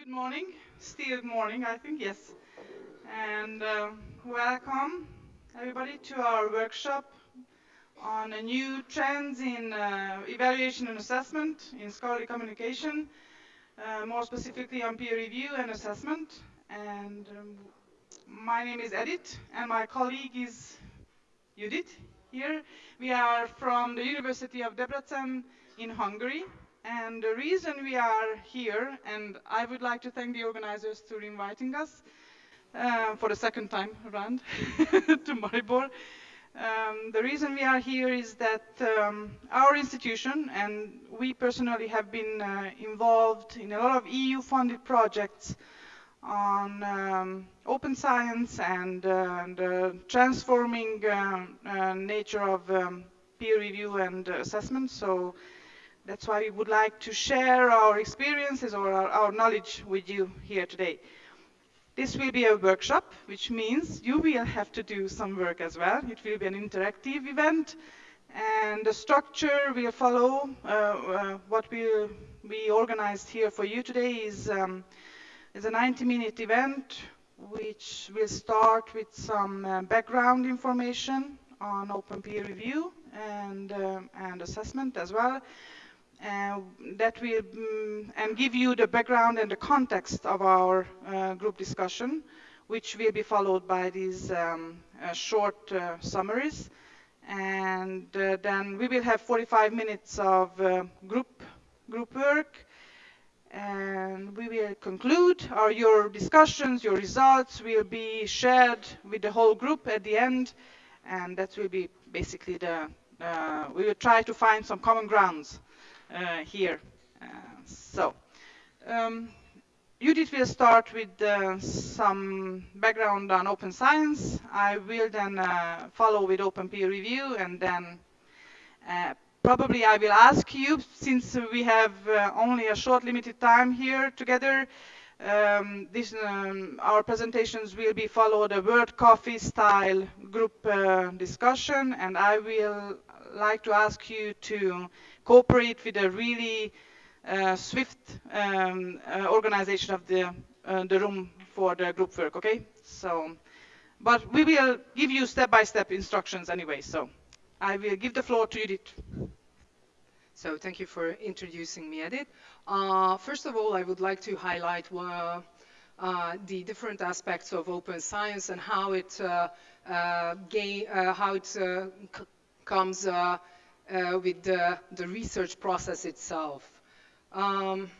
Good morning, still morning, I think, yes. And uh, welcome, everybody, to our workshop on new trends in uh, evaluation and assessment in scholarly communication, uh, more specifically on peer review and assessment. And um, my name is Edith, and my colleague is Judith here. We are from the University of Debrecen in Hungary. And the reason we are here, and I would like to thank the organizers for inviting us uh, for the second time around to Maribor. Um, the reason we are here is that um, our institution and we personally have been uh, involved in a lot of EU-funded projects on um, open science and, uh, the transforming uh, uh, nature of um, peer review and assessment. So that's why we would like to share our experiences or our, our knowledge with you here today. This will be a workshop, which means you will have to do some work as well. It will be an interactive event, and the structure will follow. Uh, uh, what we organized here for you today is um, is a 90-minute event, which will start with some uh, background information on open peer review and um, and assessment as well. Uh, that will um, and give you the background and the context of our uh, group discussion, which will be followed by these um, uh, short uh, summaries. And uh, then we will have 45 minutes of uh, group group work, and we will conclude. Our your discussions, your results will be shared with the whole group at the end, and that will be basically the. we will try to find some common grounds uh, here. Uh, so, um, Judith will start with uh, some background on open science. I will then follow with open peer review and then probably I will ask you, since we have uh, only a short limited time here together, um, this, um, our presentations will be followed a world coffee style group uh, discussion and I will like to ask you to cooperate with a really uh, swift um, uh, organization of the, uh, the room for the group work, okay? So, but we will give you step-by-step -step instructions anyway, so I will give the floor to Judith. So thank you for introducing me, Edith. Uh, first of all, I would like to highlight uh, uh, the different aspects of open science and how it gain, how it comes uh, with the, the, research process itself. Um,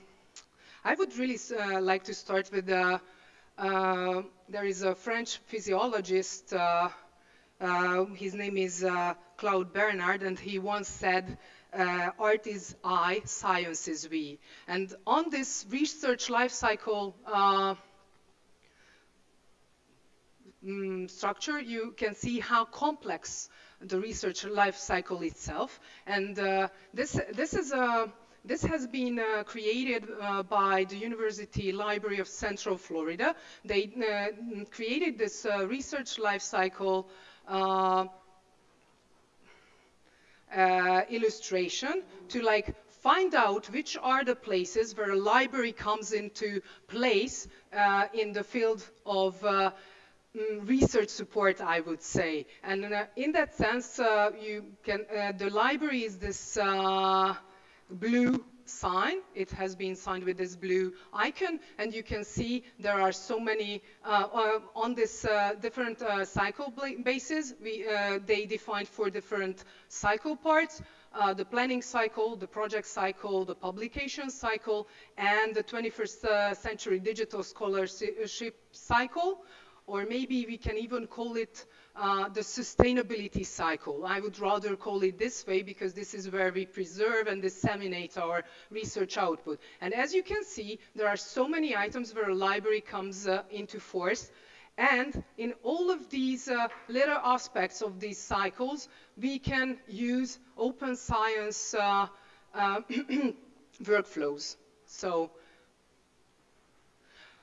I would really uh, like to start with the, uh, there is a French physiologist, uh, uh, his name is uh, Claude Bernard, and he once said, art is I, science is we. And on this research life cycle mm, structure, you can see how complex the research life cycle itself. And uh, this, this is a this has been uh, created uh, by the University Library of Central Florida. They uh, created this uh, research life cycle uh, illustration to like find out which are the places where a library comes into place in the field of Mm, research support, I would say. And uh, in that sense, uh, you can, uh, the library is this uh, blue sign. It has been signed with this blue icon, and you can see there are so many uh, uh, on this different cycle bases. We, they defined four different cycle parts. Uh, the planning cycle, the project cycle, the publication cycle, and the 21st uh, century digital scholarship cycle or maybe we can even call it uh, the sustainability cycle. I would rather call it this way because this is where we preserve and disseminate our research output. And as you can see, there are so many items where a library comes uh, into force. And in all of these uh, little aspects of these cycles, we can use open science uh, uh, workflows. So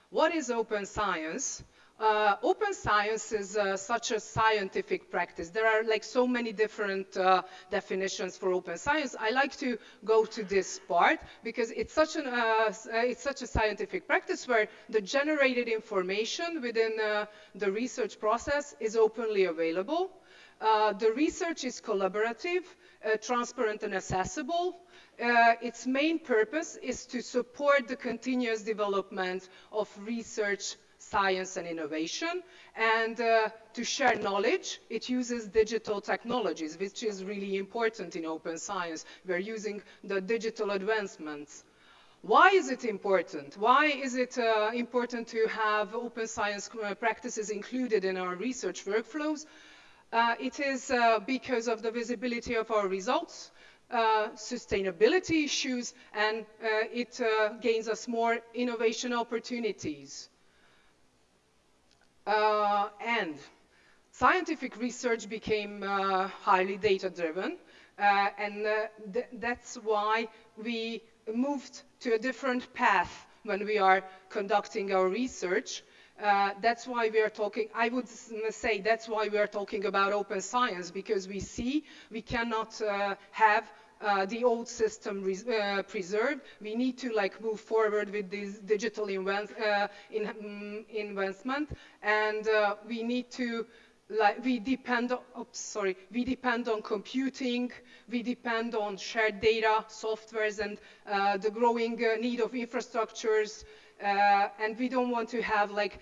what is open science? Uh, open science is uh, such a scientific practice. There are like so many different uh, definitions for open science. I like to go to this part because it's such, an, uh, uh, it's such a scientific practice where the generated information within uh, the research process is openly available. the research is collaborative, transparent and accessible. its main purpose is to support the continuous development of research science and innovation. And uh, to share knowledge, it uses digital technologies, which is really important in open science. We're using the digital advancements. Why is it important? Why is it uh, important to have open science uh, practices included in our research workflows? Uh, it is uh, because of the visibility of our results, uh, sustainability issues, and it gains us more innovation opportunities. Uh, and scientific research became uh, highly data-driven, uh, and th that's why we moved to a different path when we are conducting our research. Uh, that's why we are talking, I would say that's why we are talking about open science, because we see we cannot uh, have uh, the old system uh, preserved. We need to like move forward with this digital uh, in, um, investment, and uh, we need to like we depend. Oops, sorry. We depend on computing. We depend on shared data, softwares, and uh, the growing uh, need of infrastructures. and we don't want to have like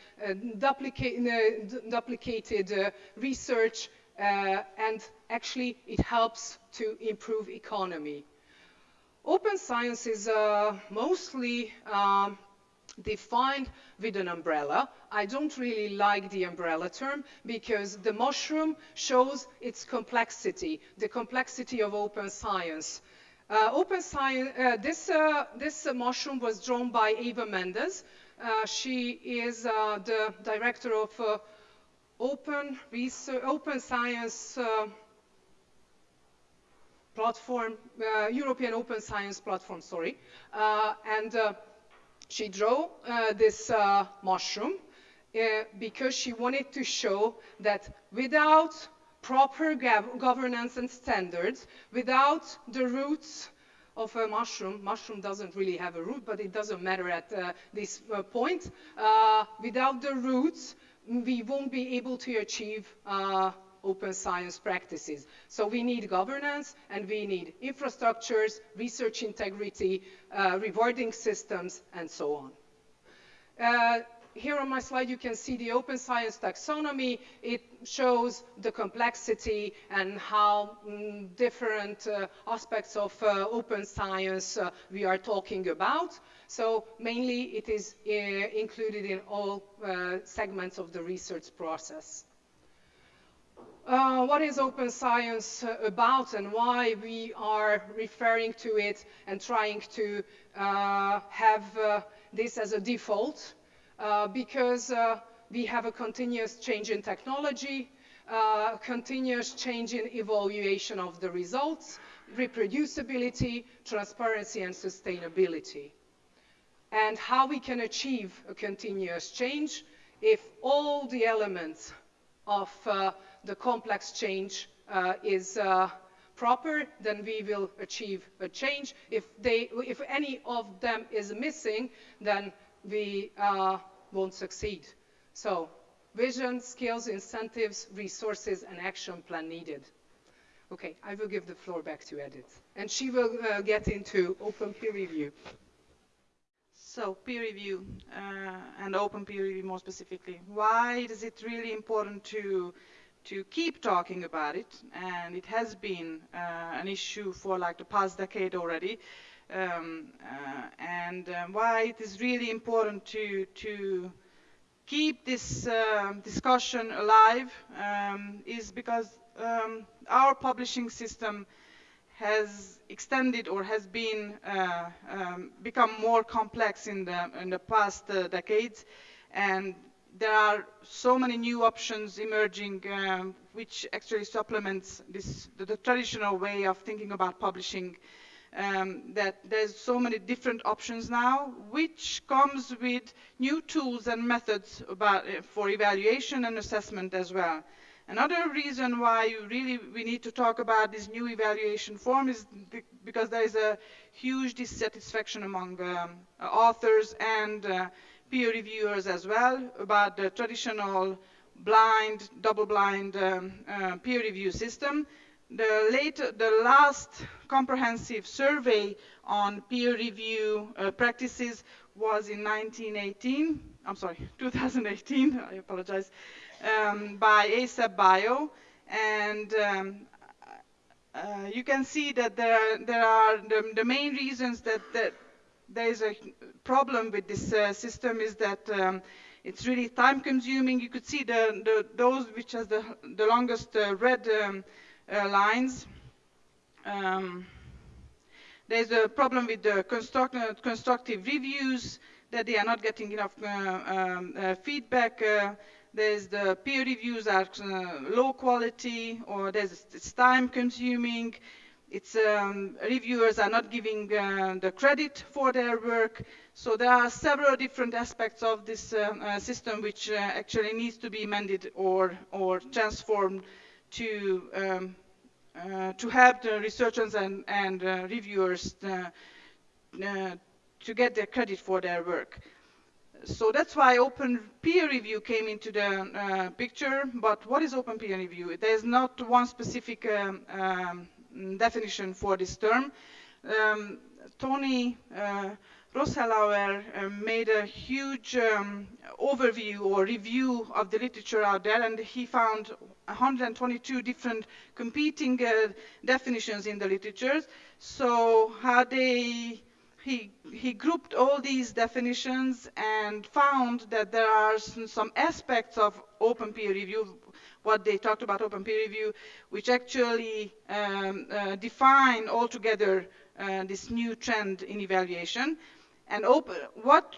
duplicate, duplicated research uh, and actually it helps to improve economy. Open science is uh, mostly um, defined with an umbrella. I don't really like the umbrella term because the mushroom shows its complexity, the complexity of open science. Uh, open science, uh, this, uh, this mushroom was drawn by Eva Méndez. Uh, she is the director of open research, open science uh, platform, uh, European Open Science Platform, sorry. Uh, and uh, she drew uh, this mushroom because she wanted to show that without proper governance and standards, without the roots of a mushroom. Mushroom doesn't really have a root, but it doesn't matter at uh, this uh, point. Uh, without the roots, we won't be able to achieve uh, open science practices. So we need governance and we need infrastructures, research integrity, uh, rewarding systems, and so on. Uh, here on my slide you can see the open science taxonomy. It shows the complexity and how mm, different uh, aspects of uh, open science uh, we are talking about. So mainly it is uh, included in all uh, segments of the research process. Uh, what is open science uh, about and why we are referring to it and trying to uh, have uh, this as a default because we have a continuous change in technology, continuous change in evaluation of the results, reproducibility, transparency, and sustainability and how we can achieve a continuous change if all the elements of uh, the complex change uh, is uh, proper, then we will achieve a change. If, they, if any of them is missing, then we uh, won't succeed. So vision, skills, incentives, resources, and action plan needed. Okay, I will give the floor back to Edith. And she will uh, get into open peer review. So peer review uh, and open peer review more specifically. Why is it really important to to keep talking about it? And it has been uh, an issue for like the past decade already. Um, uh, and um, why it is really important to to keep this uh, discussion alive um, is because um, our publishing system has extended or has been uh, um, become more complex in the in the past uh, decades, and there are so many new options emerging, um, which actually supplements this the, the, traditional way of thinking about publishing. um, that there's so many different options now, which comes with new tools and methods about, uh, for evaluation and assessment as well. Another reason why really we need to talk about this new evaluation form is because there is a huge dissatisfaction among um, authors and uh, peer reviewers as well about the traditional blind, double-blind um, uh, peer review system. The, later, the last comprehensive survey on peer review uh, practices was in 1918, I'm sorry, 2018, I apologize, um, by ASAPbio. And um, uh, you can see that there are, there are the, the main reasons that, that there is a problem with this uh, system is that um, it's really time consuming. You could see the, the those which has the, the longest uh, red um, uh, lines. Um, there's a problem with the construct, uh, constructive reviews that they are not getting enough uh, um, feedback. There's the peer reviews are low quality or there's it's time consuming. It's um, reviewers are not giving uh, the credit for their work. So there are several different aspects of this uh, uh, system which actually needs to be amended or or transformed to um, uh, to help the researchers and, and uh, reviewers uh, to get their credit for their work. So that's why open peer review came into the picture. But what is open peer review? There's not one specific um, um, definition for this term. Um, Tony uh, uh, made a huge um, overview or review of the literature out there, and he found 122 different competing uh, definitions in the literature. So how they he, he grouped all these definitions and found that there are some aspects of open peer review, what they talked about open peer review, which actually um, uh, define altogether uh, this new trend in evaluation. And open, what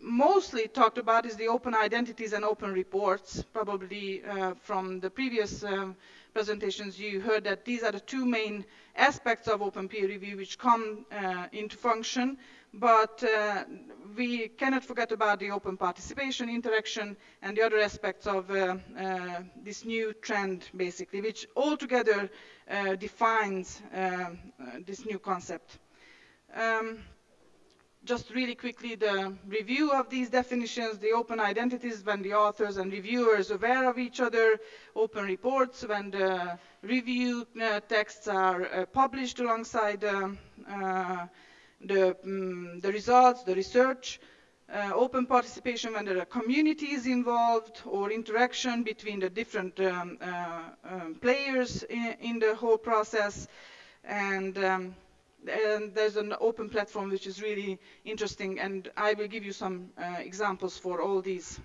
mostly talked about is the open identities and open reports. Probably uh, from the previous um, presentations you heard that these are the two main aspects of open peer review which come uh, into function. But uh, we cannot forget about the open participation, interaction, and the other aspects of uh, uh, this new trend, basically, which altogether uh, defines um, this new concept. Um, just really quickly the review of these definitions, the open identities when the authors and reviewers are aware of each other, open reports when the review uh, texts are uh, published alongside um, uh, the, um, the results, the research, uh, open participation when there are communities involved or interaction between the different um, uh, um, players in, in, the whole process, and um, and there's an open platform which is really interesting and I will give you some uh, examples for all these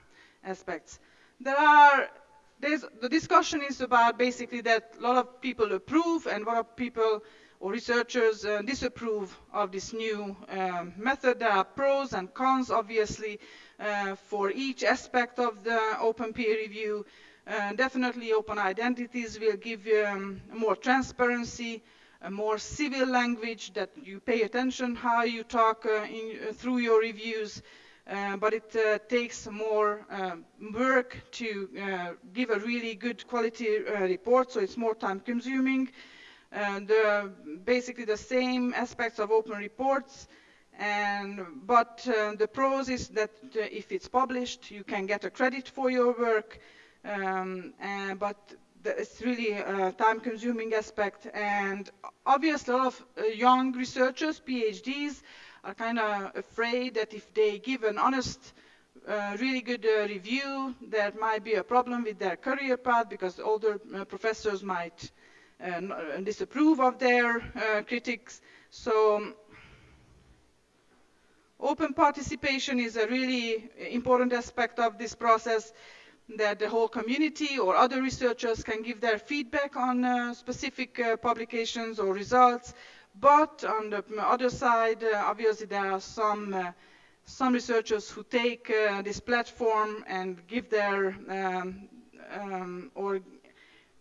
aspects. There are, the discussion is about basically that a lot of people approve and a lot of people or researchers uh, disapprove of this new um, method. There are pros and cons obviously uh, for each aspect of the open peer review. Uh, definitely open identities will give um, more transparency a more civil language that you pay attention how you talk uh, in, uh, through your reviews. Uh, but it uh, takes more uh, work to uh, give a really good quality report, so it's more time consuming. And basically the same aspects of open reports, and, but the pros is that if it's published, you can get a credit for your work, um, but it's really a time-consuming aspect. And obviously, a lot of uh, young researchers, PhDs, are kind of afraid that if they give an honest, uh, really good uh, review, there might be a problem with their career path because older uh, professors might uh, uh, disapprove of their critics. So um, open participation is a really important aspect of this process that the whole community or other researchers can give their feedback on uh, specific uh, publications or results. But on the other side, uh, obviously there are some uh, some researchers who take uh, this platform and give their um, um, or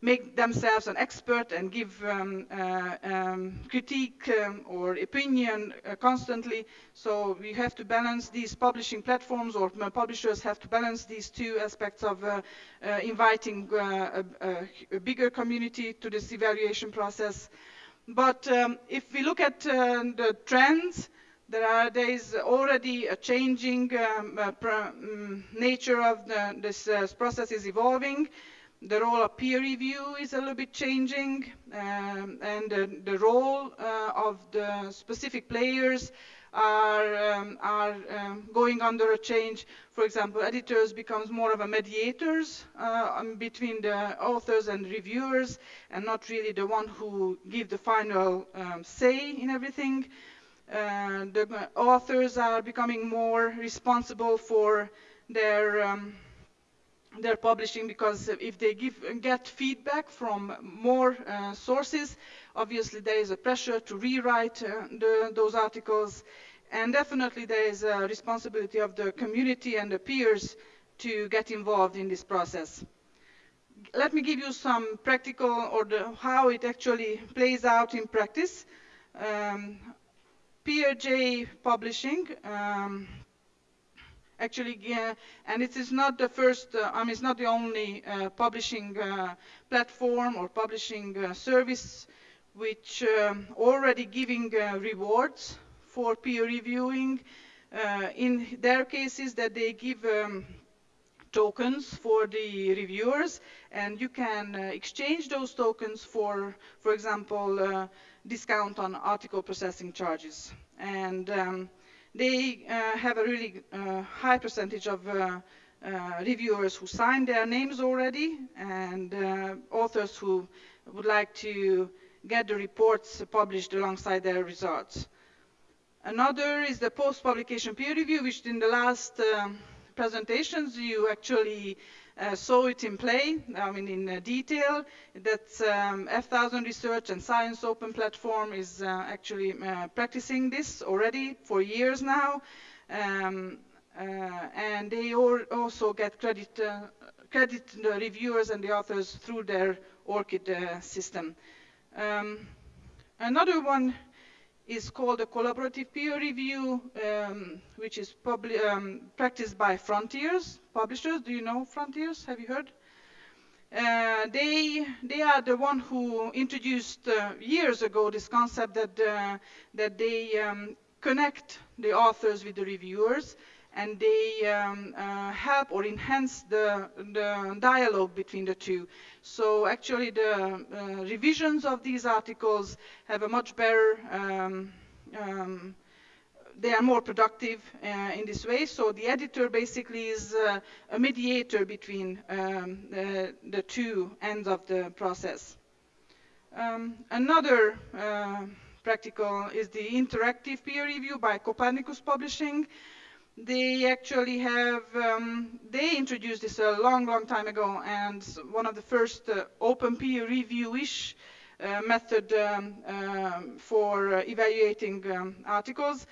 make themselves an expert and give um, uh, um, critique um, or opinion uh, constantly. So we have to balance these publishing platforms, or publishers have to balance these two aspects of uh, inviting a, a, bigger community to this evaluation process. But um, if we look at uh, the trends, there, are, there is already a changing um, um, nature of the, this process is evolving. The role of peer review is a little bit changing, um, and uh, the role uh, of the specific players are, um, are um, going under a change. For example, editors becomes more of a mediators uh, um, between the authors and reviewers, and not really the one who give the final um, say in everything. Uh, the authors are becoming more responsible for their um, they're publishing because if they give, get feedback from more uh, sources, obviously there is a pressure to rewrite uh, the, those articles. And definitely there is a responsibility of the community and the peers to get involved in this process. Let me give you some practical or the, how it actually plays out in practice. Um, PeerJ Publishing um, actually, uh, and it is not the first, uh, I mean, it's not the only uh, publishing uh, platform or publishing uh, service which um, already giving uh, rewards for peer reviewing. in their cases that they give um, tokens for the reviewers and you can exchange those tokens for, for example, discount on article processing charges. And um, they uh, have a really uh, high percentage of uh, reviewers who signed their names already and authors who would like to get the reports published alongside their results. Another is the post-publication peer review, which in the last um, presentations you actually uh, saw it in play, I mean in uh, detail, that um, F1000 Research and ScienceOpen Platform is uh, actually uh, practicing this already for years now. Um, uh, and they also get credit, uh, credit the reviewers and the authors through their ORCID system. Um, another one is called a collaborative peer review, um, which is um, practiced by Frontiers publishers. Do you know Frontiers? Have you heard? Uh, they they are the one who introduced uh, years ago this concept that uh, that they um, connect the authors with the reviewers and they um, uh, help or enhance the, the, dialogue between the two. So actually the uh, revisions of these articles have a much better, um, um, they are more productive uh, in this way. So the editor basically is uh, a mediator between um, the, the, two ends of the process. Um, another uh, practical is the interactive peer review by Copernicus Publishing they actually have, um, they introduced this a long, long time ago, and one of the first uh, open peer review-ish uh, method um, uh, for evaluating um, articles.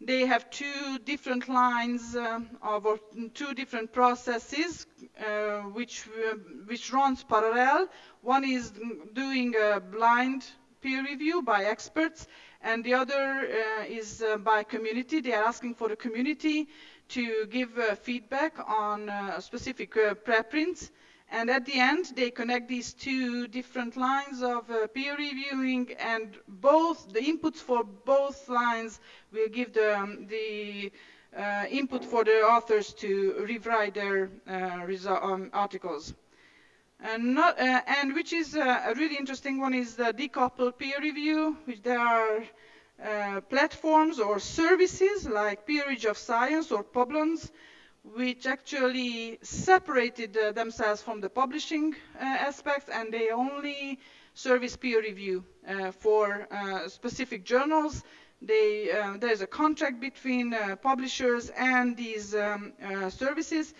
They have two different lines um, of or two different processes uh, which uh, which runs parallel. One is doing a blind peer review by experts, and the other uh, is uh, by community. They are asking for the community to give uh, feedback on uh, specific uh, preprints. And at the end, they connect these two different lines of uh, peer reviewing, and both the inputs for both lines will give the, um, input for the authors to rewrite their um, articles. And, not, uh, and which is uh, a really interesting one is the decoupled peer review, which there are uh, platforms or services like Peerage of Science or Publons, which actually separated uh, themselves from the publishing uh, aspects and they only service peer review uh, for specific journals. They, there's a contract between publishers and these um, services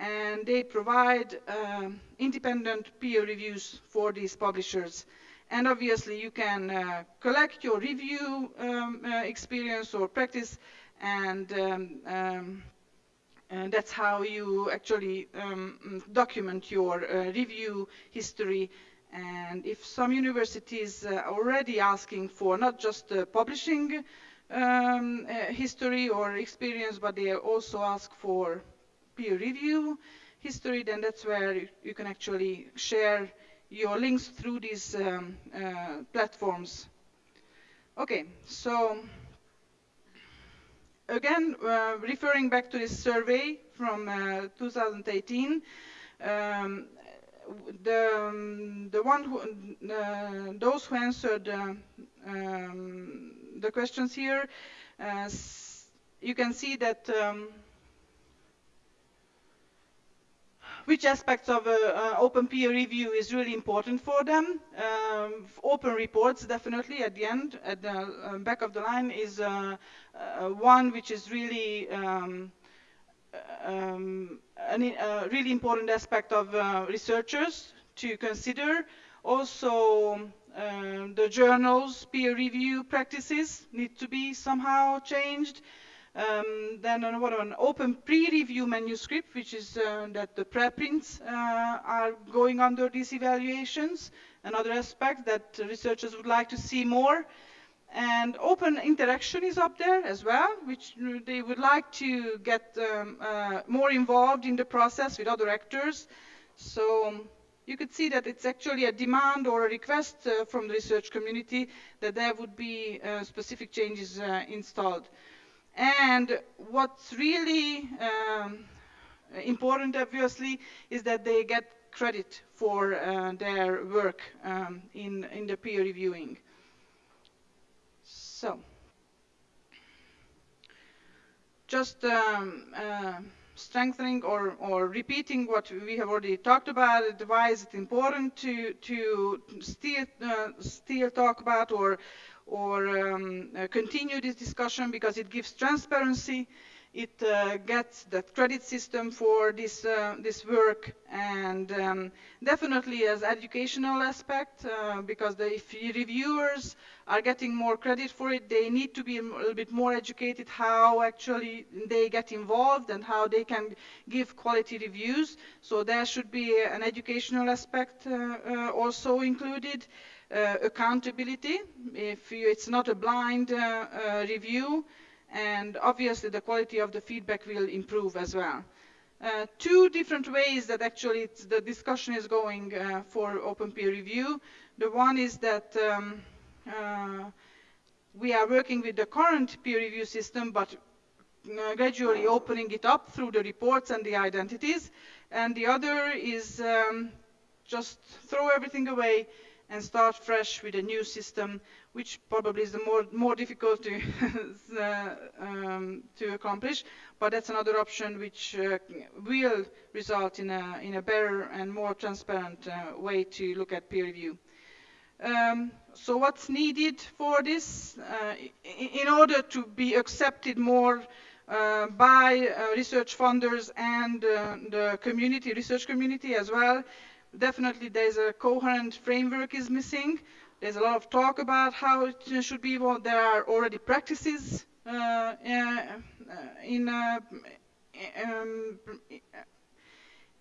and they provide um, independent peer reviews for these publishers. And obviously you can uh, collect your review um, uh, experience or practice and, um, um and that's how you actually um, document your uh, review history And if some universities are already asking for not just uh, publishing um, uh, history or experience, but they also ask for peer review history, then that's where you, can actually share your links through these um, uh, platforms. Okay, so again, uh, referring back to this survey from uh, 2018, um, the um, the one who uh, those who answered uh, um, the questions here, uh, you can see that. Um, which aspects of uh, uh, open peer review is really important for them. Um, open reports, definitely, at the end, at the uh, back of the line, is uh, uh, one which is really um, um, a uh, really important aspect of researchers to consider. Also, um, the journals' peer review practices need to be somehow changed. Um, then what an open pre-review manuscript, which is uh, that the preprints uh, are going under these evaluations. Another aspect that researchers would like to see more. And open interaction is up there as well, which they would like to get um, uh, more involved in the process with other actors. So um, you could see that it's actually a demand or a request uh, from the research community that there would be uh, specific changes uh, installed. And what's really um, important, obviously, is that they get credit for uh, their work um, in, in the peer reviewing. So, just um, uh, strengthening or, or repeating what we have already talked about, why is it important to, to still, uh, still talk about or or um, uh, continue this discussion because it gives transparency. It uh, gets that credit system for this uh, this work, and um, definitely as educational aspect uh, because the, if reviewers are getting more credit for it, they need to be a little bit more educated how actually they get involved and how they can give quality reviews. So there should be an educational aspect uh, uh, also included accountability if you, it's not a blind uh, uh, review and obviously the quality of the feedback will improve as well. Uh, two different ways that actually the discussion is going uh, for open peer review. The one is that um, uh, we are working with the current peer review system but gradually opening it up through the reports and the identities. And the other is um, just throw everything away and start fresh with a new system, which probably is the more, more difficult to, um, to accomplish. But that's another option which uh, will result in a, in a better and more transparent uh, way to look at peer review. Um, so what's needed for this? Uh, in order to be accepted more uh, by uh, research funders and uh, the community, research community as well, definitely there's a coherent framework is missing. There's a lot of talk about how it should be. Well, there are already practices uh, uh in uh, um,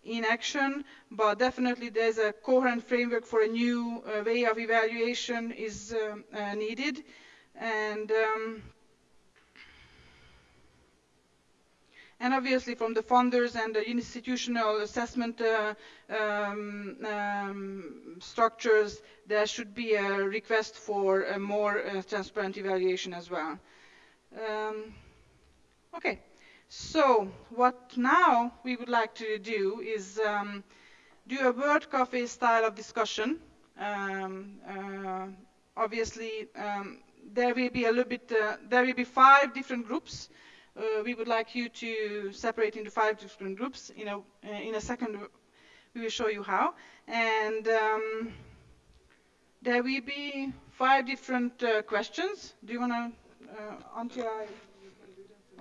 in action, but definitely there's a coherent framework for a new uh, way of evaluation is um, uh, needed. And um, and obviously from the funders and the institutional assessment uh, um, um, structures, there should be a request for a more uh, transparent evaluation as well. Um, okay, so what now we would like to do is um, do a world cafe style of discussion. Um, uh, obviously, um, there will be a little bit, uh, there will be five different groups uh, we would like you to separate into five different groups. You know, uh, in a second, we will show you how. And um, there will be five different uh, questions. Do you want to, uh, Antje?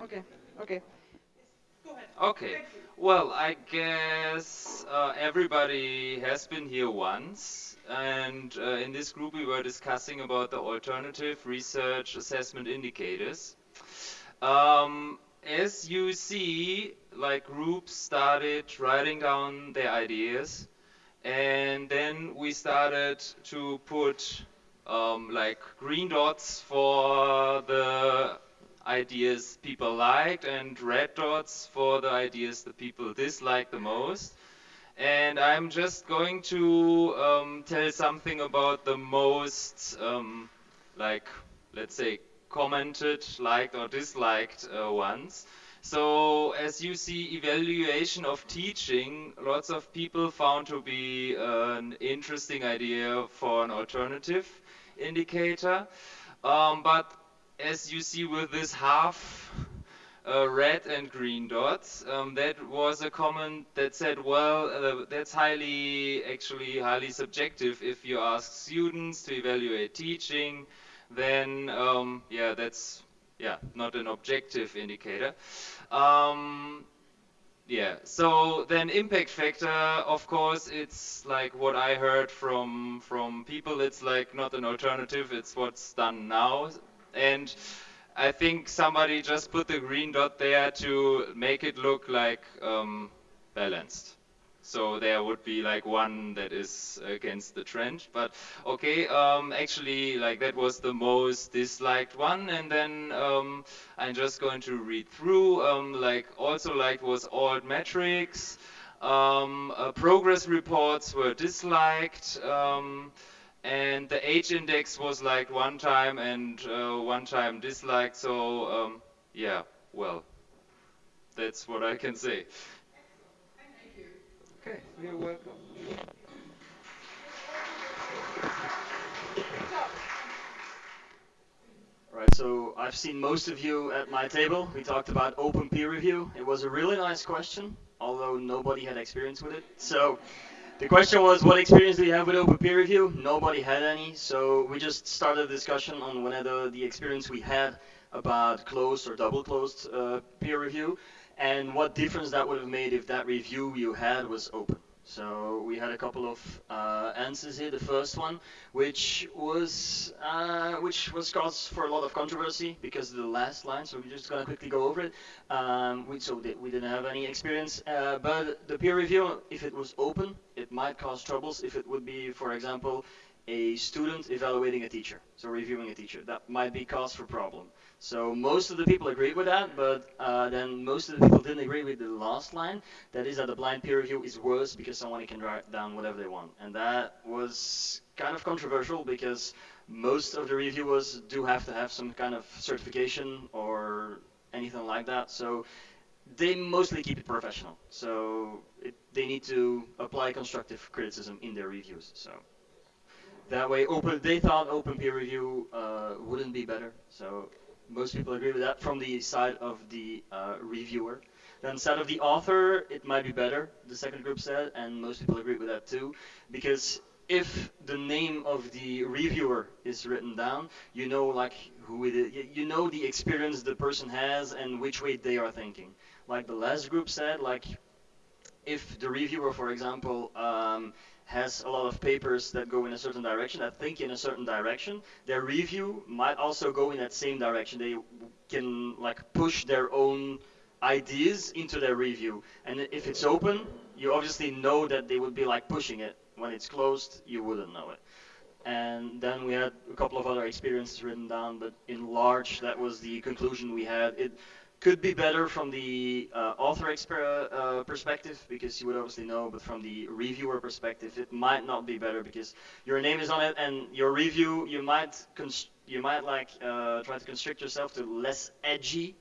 Okay, okay. Okay. Well, I guess uh, everybody has been here once, and uh, in this group we were discussing about the alternative research assessment indicators. Um, as you see, like groups started writing down their ideas, and then we started to put um, like green dots for the ideas people liked and red dots for the ideas that people disliked the most. And I'm just going to um, tell something about the most, um, like, let's say, commented, liked, or disliked uh, ones. So as you see, evaluation of teaching, lots of people found to be an interesting idea for an alternative indicator. Um, but as you see with this half uh, red and green dots, um, that was a comment that said, well, uh, that's highly, actually highly subjective. If you ask students to evaluate teaching, then um, yeah, that's yeah, not an objective indicator. Um, yeah, so then impact factor, of course, it's like what I heard from from people. It's like not an alternative. It's what's done now, and I think somebody just put the green dot there to make it look like um, balanced. So there would be like one that is against the trend. But okay, um, actually, like that was the most disliked one. And then um, I'm just going to read through. Um, like also liked was altmetrics. Um, uh, progress reports were disliked. Um, and the h-index was liked one time and uh, one time disliked. So um, yeah, well, that's what I can say. Okay, you're welcome. Right, so I've seen most of you at my table. We talked about open peer review. It was a really nice question, although nobody had experience with it. So the question was, what experience do you have with open peer review? Nobody had any, so we just started a discussion on whether the experience we had about closed or double closed uh, peer review and what difference that would have made if that review you had was open. So we had a couple of uh, answers here. The first one, which was uh, which was cause for a lot of controversy because of the last line. So we're just gonna quickly go over it. Um, we, so we didn't have any experience, uh, but the peer review, if it was open, it might cause troubles. If it would be, for example, a student evaluating a teacher, so reviewing a teacher, that might be cause for problem. So most of the people agreed with that, but uh, then most of the people didn't agree with the last line. That is that the blind peer review is worse because someone can write down whatever they want. And that was kind of controversial because most of the reviewers do have to have some kind of certification or anything like that. So they mostly keep it professional. So it, they need to apply constructive criticism in their reviews. So that way, open. They thought open peer review uh, wouldn't be better. So most people agree with that from the side of the uh, reviewer. Then side of the author, it might be better, the second group said, and most people agree with that too, because if the name of the reviewer is written down, you know like who it is, you know the experience the person has and which way they are thinking. Like the last group said, like if the reviewer, for example, um, has a lot of papers that go in a certain direction, that think in a certain direction, their review might also go in that same direction. They can like push their own ideas into their review. And if it's open, you obviously know that they would be like pushing it. When it's closed, you wouldn't know it. And then we had a couple of other experiences written down, but in large, that was the conclusion we had. It could be better from the uh, author uh, perspective because you would obviously know, but from the reviewer perspective, it might not be better because your name is on it and your review, you might you might like uh, try to constrict yourself to less edgy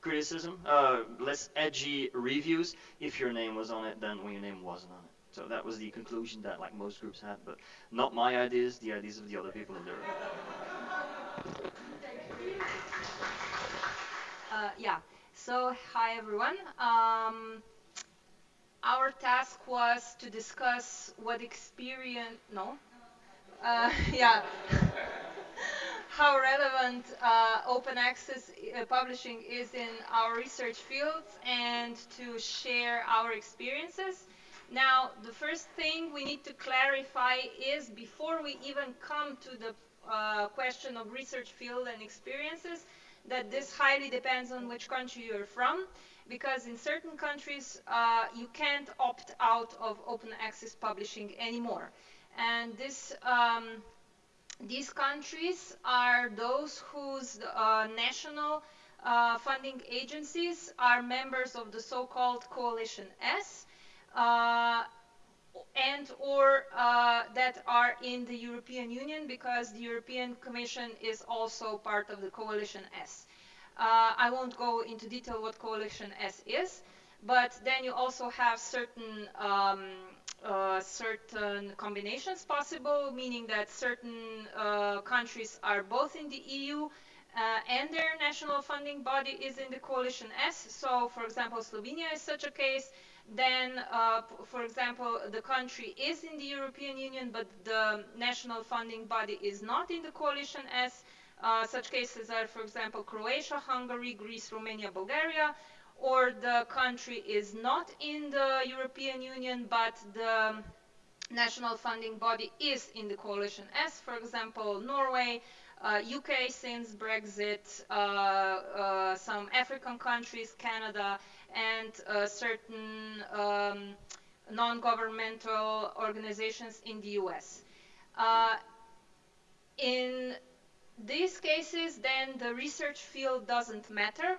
criticism, uh, less edgy reviews if your name was on it than when your name wasn't on it. So that was the conclusion that like most groups had, but not my ideas, the ideas of the other people in the room. Uh, yeah. So hi everyone. Um, our task was to discuss what experience. No. Uh, yeah. how relevant uh, open access uh, publishing is in our research fields and to share our experiences. Now, the first thing we need to clarify is before we even come to the uh, question of research field and experiences, that this highly depends on which country you're from, because in certain countries uh, you can't opt out of open access publishing anymore. and this um, these countries are those whose uh, national uh, funding agencies are members of the so-called Coalition S uh, and or uh, that are in the European Union because the European Commission is also part of the Coalition S. Uh, I won't go into detail what Coalition S is, but then you also have certain um, uh, certain combinations possible, meaning that certain uh, countries are both in the EU uh, and their national funding body is in the coalition S. So, for example, Slovenia is such a case. Then, uh, for example, the country is in the European Union, but the national funding body is not in the coalition S Uh, such cases are, for example, Croatia, Hungary, Greece, Romania, Bulgaria, or the country is not in the European Union, but the national funding body is in the coalition as, for example, Norway, uh, UK since Brexit, uh, uh, some African countries, Canada, and uh, certain um, non-governmental organizations in the US. Uh, in these cases, then the research field doesn't matter.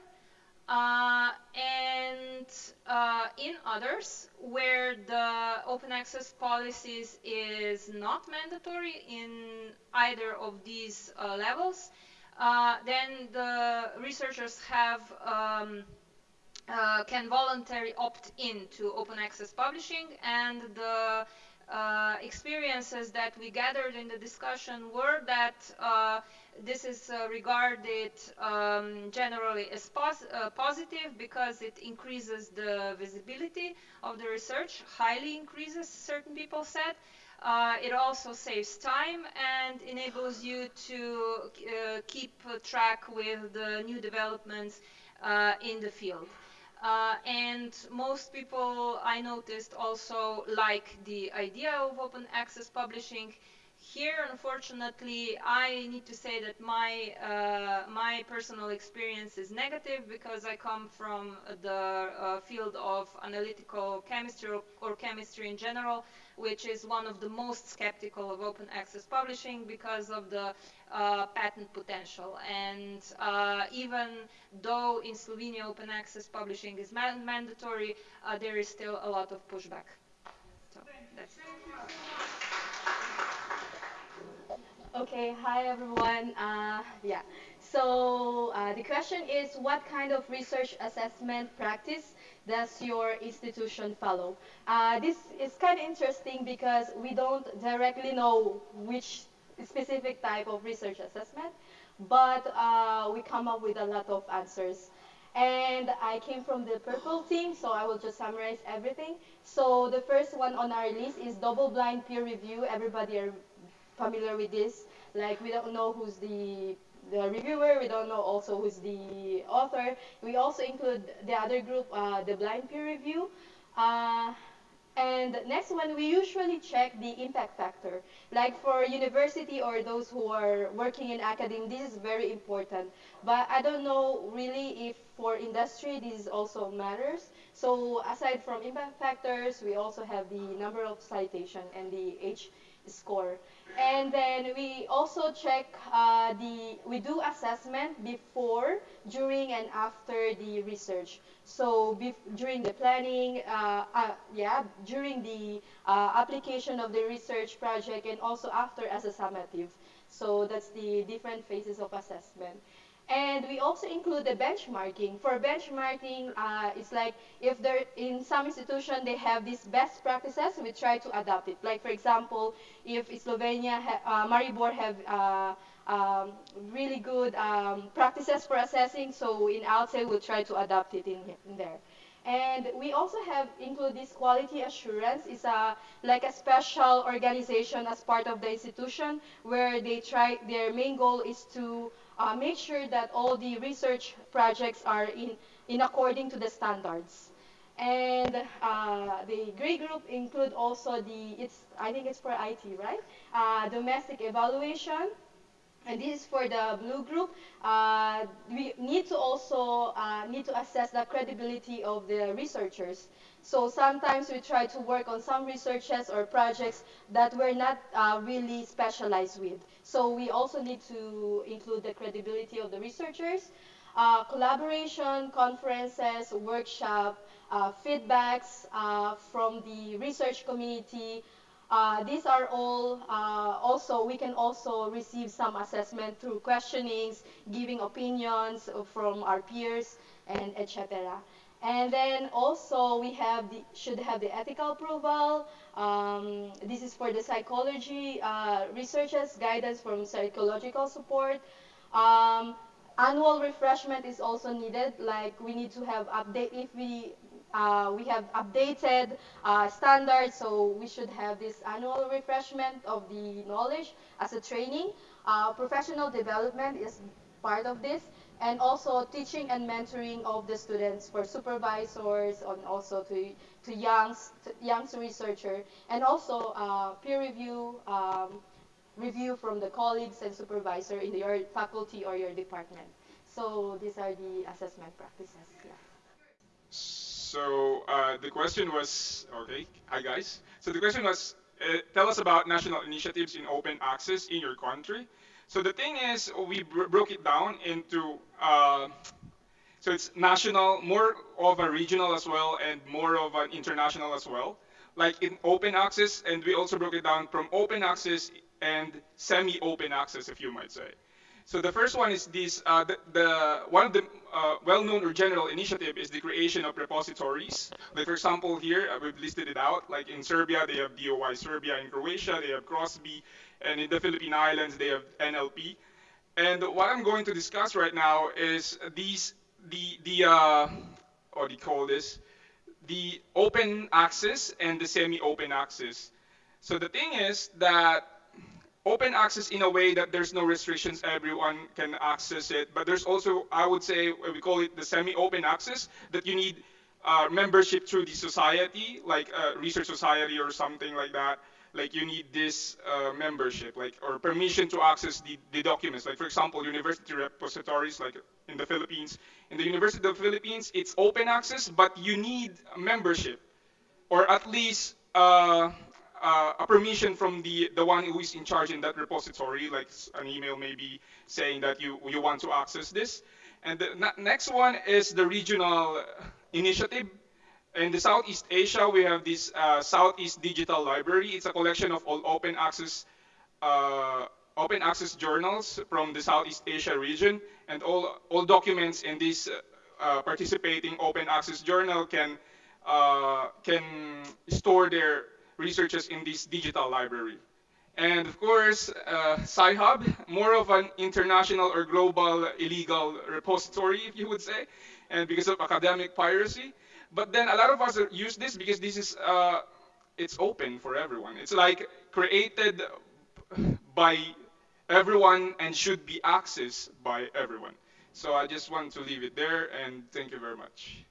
Uh, and uh, in others, where the open access policies is not mandatory in either of these uh, levels, uh, then the researchers have um, uh, can voluntarily opt in to open access publishing, and the uh, experiences that we gathered in the discussion were that this is uh, regarded um, generally as pos uh, positive because it increases the visibility of the research, highly increases, certain people said. Uh, it also saves time and enables you to uh, keep track with the new developments uh, in the field. Uh, and most people I noticed also like the idea of open access publishing. Here, unfortunately, I need to say that my uh, my personal experience is negative because I come from the uh, field of analytical chemistry or, or, chemistry in general, which is one of the most skeptical of open access publishing because of the uh, patent potential. And uh, even though in Slovenia open access publishing is ma mandatory, uh, there is still a lot of pushback. So that's Okay, hi everyone. Uh, yeah, so uh, the question is what kind of research assessment practice does your institution follow? Uh, this is kind of interesting because we don't directly know which specific type of research assessment, but uh, we come up with a lot of answers. And I came from the purple team, so I will just summarize everything. So the first one on our list is double-blind peer review. Everybody are familiar with this. Like we don't know who's the the reviewer, we don't know also who's the author. We also include the other group, uh, the blind peer review. Uh, and next one, we usually check the impact factor. Like for university or those who are working in academia, this is very important. But I don't know really if for industry this also matters. So aside from impact factors, we also have the number of citation and the H score. And then we also check uh, the, we do assessment before, during, and after the research. So during the planning, uh, uh, yeah, during the uh, application of the research project, and also after as a summative. So that's the different phases of assessment. And we also include the benchmarking. For benchmarking, uh, it's like if there in some institution they have these best practices, we try to adopt it. Like for example, if Slovenia, ha uh, Maribor have uh, um, really good um, practices for assessing, so in ALCE we'll try to adopt it in, in there. And we also have include this quality assurance. It's a like a special organization as part of the institution where they try their main goal is to uh, make sure that all the research projects are in, in according to the standards. And uh, the gray group include also the, it's, I think it's for IT, right? Uh, domestic evaluation. And this is for the blue group. Uh, we need to also uh, need to assess the credibility of the researchers. So sometimes we try to work on some researches or projects that we're not uh, really specialized with. So we also need to include the credibility of the researchers, uh, collaboration, conferences, workshop, uh, feedbacks uh, from the research community. Uh, these are all uh, also, we can also receive some assessment through questionings, giving opinions from our peers, and etc. And then also we have the, should have the ethical approval. Um, this is for the psychology uh, researchers, guidance from psychological support. Um, annual refreshment is also needed. Like we need to have update if we uh, we have updated uh, standards, so we should have this annual refreshment of the knowledge as a training. Uh, professional development is part of this, and also teaching and mentoring of the students for supervisors and also to, to young, to young researcher, and also uh, peer review um, review from the colleagues and supervisor in your faculty or your department. So these are the assessment practices. Yeah. So uh, the question was, okay, hi guys. So the question was, uh, tell us about national initiatives in open access in your country. So the thing is, we broke it down into, uh, so it's national, more of a regional as well, and more of an international as well. Like in open access, and we also broke it down from open access and semi-open access, if you might say. So the first one is this, uh, the, the, one of the uh, well-known or general initiative is the creation of repositories. Like for example here, uh, we've listed it out, like in Serbia, they have DOI Serbia, in Croatia, they have CROSBI, and in the Philippine Islands, they have NLP. And what I'm going to discuss right now is these, the, the uh, what do you call this? The open access and the semi-open access. So the thing is that open access in a way that there's no restrictions, everyone can access it. But there's also, I would say, we call it the semi-open access, that you need uh, membership through the society, like a research society or something like that. Like you need this uh, membership, like or permission to access the, the documents. Like for example, university repositories, like in the Philippines. In the University of the Philippines, it's open access, but you need membership, or at least uh, uh, a permission from the, the one who is in charge in that repository, like an email maybe saying that you, you want to access this. And the next one is the regional initiative. In the Southeast Asia, we have this uh, Southeast Digital Library. It's a collection of all open access uh, open access journals from the Southeast Asia region, and all all documents in this uh, participating open access journal can uh, can store their researchers in this digital library. And of course, uh, Sci-Hub, more of an international or global illegal repository, if you would say, and because of academic piracy. But then a lot of us use this because this is, uh, it's open for everyone. It's like created by everyone and should be accessed by everyone. So I just want to leave it there and thank you very much.